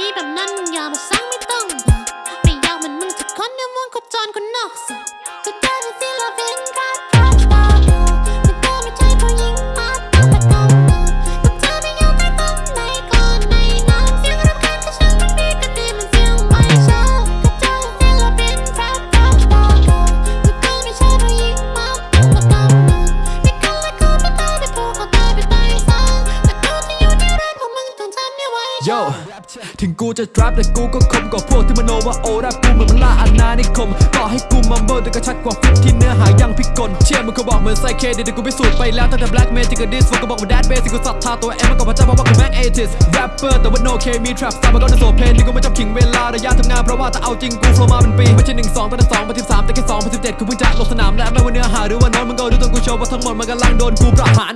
นี้แบบนั้นมึงยอมบอกสั่งไม่ต้องบอกไม่ยากมันมึงจะกคนในวงโคจรคนนอกสุด โยถึงกูจะ trap แต่กูก็คมกว่าพวกที่มโนว่าโอแรปกูเหมือนมันล่าอาณานิคม ต่อให้กูมัมเบิลแต่ก็ชัดกว่าฟิตที่เนื้อหายังพิกลเชื่อมึงเขาบอกเหมือนไซเคเดี๋ยวกูพิสูจน์ไปแล้วตั้งแต่ black magic กับ this พวกก็บอกว่า that basic กูศรัทธาตัวเองมากกว่าพระเจ้าเพราะว่ากูแม่ง atheist rapper แต่ว่า no K มี trap สามมันก็จะโสเพนที่กูไม่ชอบขิงเวลาระยะทำงานเพราะว่าถ้าเอาจริงกู flow มาเป็นปีไม่ใช่หนึ่งสองตั้งแต่สองพันสิบสามแต่แค่สองพันสิบเจ็ดกูเพิ่งจะลงสนามและไม่ว่าเนื้อหาหรือว่าน้ตมึงก็รู้ตัวกูโชว์ว่าทั้งหมดมันกำลังโดนกูประหาร